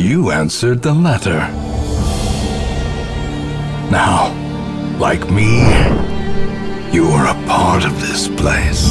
You answered the letter. Now, like me, you are a part of this place.